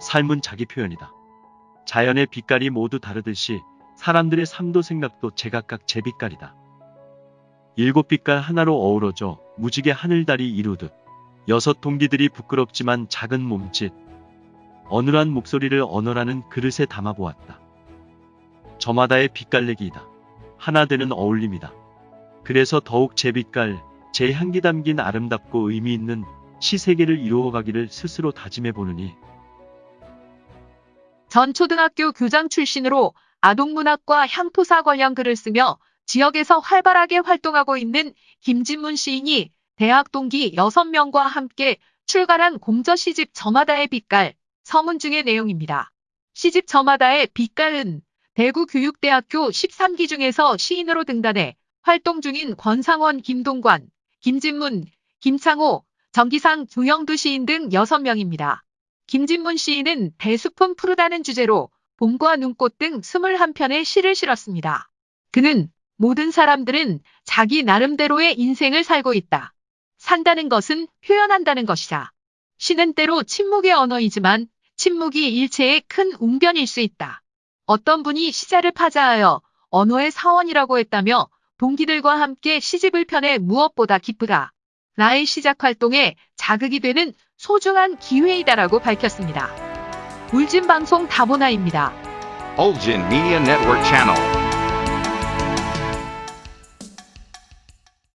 삶은 자기 표현이다. 자연의 빛깔이 모두 다르듯이 사람들의 삶도 생각도 제각각 제 빛깔이다. 일곱 빛깔 하나로 어우러져 무지개 하늘달이 이루듯 여섯 동기들이 부끄럽지만 작은 몸짓, 어눌한 목소리를 언어라는 그릇에 담아보았다. 저마다의 빛깔내기이다. 하나 되는 어울림이다. 그래서 더욱 제 빛깔, 제 향기 담긴 아름답고 의미 있는 시세계를 이루어가기를 스스로 다짐해 보느니 전 초등학교 교장 출신으로 아동문학과 향토사 관련 글을 쓰며 지역에서 활발하게 활동하고 있는 김진문 시인이 대학 동기 6명과 함께 출간한 공저 시집 저마다의 빛깔 서문 중의 내용입니다. 시집 저마다의 빛깔은 대구교육대학교 13기 중에서 시인으로 등단해 활동 중인 권상원, 김동관, 김진문, 김창호, 정기상, 조영두 시인 등 6명입니다. 김진문 시인은 대숲은 푸르다는 주제로 봄과 눈꽃 등 21편의 시를 실었습니다. 그는 모든 사람들은 자기 나름대로의 인생을 살고 있다. 산다는 것은 표현한다는 것이다. 시는 때로 침묵의 언어이지만 침묵이 일체의 큰 웅변일 수 있다. 어떤 분이 시자를 파자하여 언어의 사원이라고 했다며 동기들과 함께 시집을 펴내 무엇보다 기쁘다. 나의 시작 활동에 자극이 되는 소중한 기회이다라고 밝혔습니다. 울진 방송 다보나입니다. Olgin Media Network Channel.